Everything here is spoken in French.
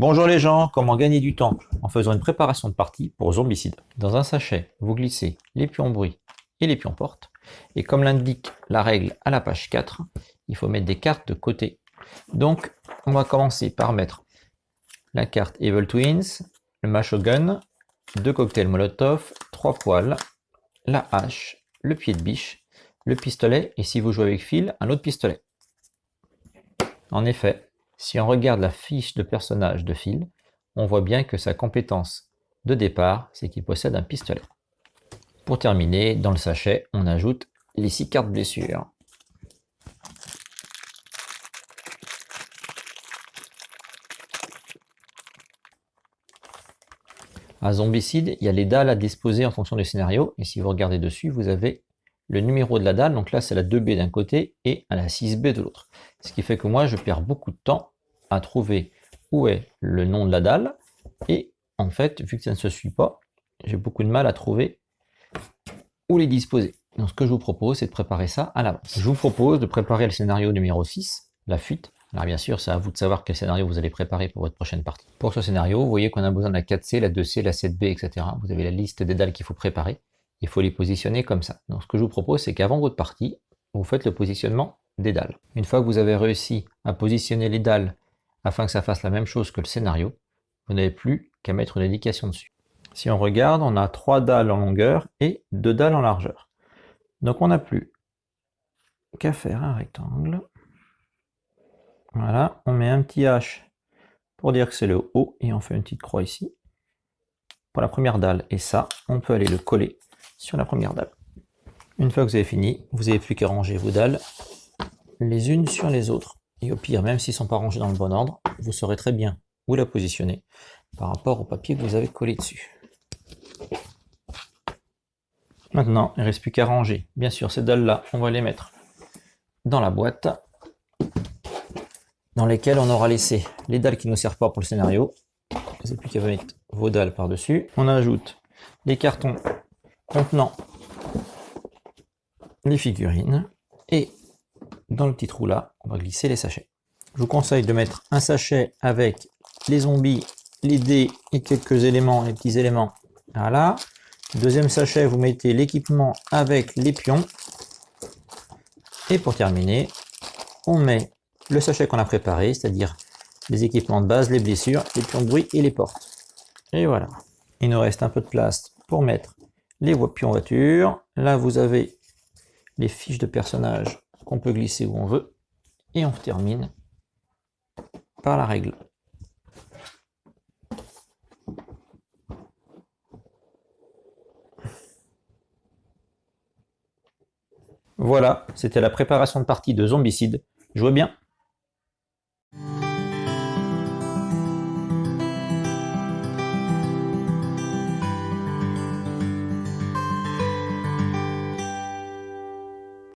Bonjour les gens, comment gagner du temps en faisant une préparation de partie pour zombicide Dans un sachet, vous glissez les pions bruit et les pions porte. Et comme l'indique la règle à la page 4, il faut mettre des cartes de côté. Donc, on va commencer par mettre la carte Evil Twins, le macho gun, deux cocktails Molotov, trois poils, la hache, le pied de biche, le pistolet et si vous jouez avec fil, un autre pistolet. En effet, si on regarde la fiche de personnage de Phil, on voit bien que sa compétence de départ, c'est qu'il possède un pistolet. Pour terminer, dans le sachet, on ajoute les 6 cartes blessures. À Zombicide, il y a les dalles à disposer en fonction du scénario, et si vous regardez dessus, vous avez le numéro de la dalle, donc là c'est la 2B d'un côté et la 6B de l'autre. Ce qui fait que moi je perds beaucoup de temps à trouver où est le nom de la dalle, et en fait, vu que ça ne se suit pas, j'ai beaucoup de mal à trouver où les disposer. Donc ce que je vous propose, c'est de préparer ça à l'avance. Je vous propose de préparer le scénario numéro 6, la fuite. Alors bien sûr, c'est à vous de savoir quel scénario vous allez préparer pour votre prochaine partie. Pour ce scénario, vous voyez qu'on a besoin de la 4C, la 2C, la 7B, etc. Vous avez la liste des dalles qu'il faut préparer il faut les positionner comme ça. Donc ce que je vous propose, c'est qu'avant votre partie, vous faites le positionnement des dalles. Une fois que vous avez réussi à positionner les dalles afin que ça fasse la même chose que le scénario, vous n'avez plus qu'à mettre une indication dessus. Si on regarde, on a trois dalles en longueur et deux dalles en largeur. Donc on n'a plus qu'à faire un rectangle. Voilà, on met un petit H pour dire que c'est le haut et on fait une petite croix ici pour la première dalle. Et ça, on peut aller le coller sur la première dalle. Une fois que vous avez fini, vous n'avez plus qu'à ranger vos dalles les unes sur les autres. Et au pire, même s'ils ne sont pas rangés dans le bon ordre, vous saurez très bien où la positionner par rapport au papier que vous avez collé dessus. Maintenant, il ne reste plus qu'à ranger. Bien sûr, ces dalles-là, on va les mettre dans la boîte dans lesquelles on aura laissé les dalles qui ne nous servent pas pour le scénario. Vous n'avez plus qu'à mettre vos dalles par-dessus. On ajoute les cartons contenant les figurines et dans le petit trou là, on va glisser les sachets. Je vous conseille de mettre un sachet avec les zombies, les dés et quelques éléments, les petits éléments. Voilà. Deuxième sachet, vous mettez l'équipement avec les pions. Et pour terminer, on met le sachet qu'on a préparé, c'est-à-dire les équipements de base, les blessures, les pions de bruit et les portes. Et voilà. Il nous reste un peu de place pour mettre les pions voiture. Là, vous avez les fiches de personnages qu'on peut glisser où on veut. Et on termine par la règle. Voilà, c'était la préparation de partie de Zombicide. Jouez bien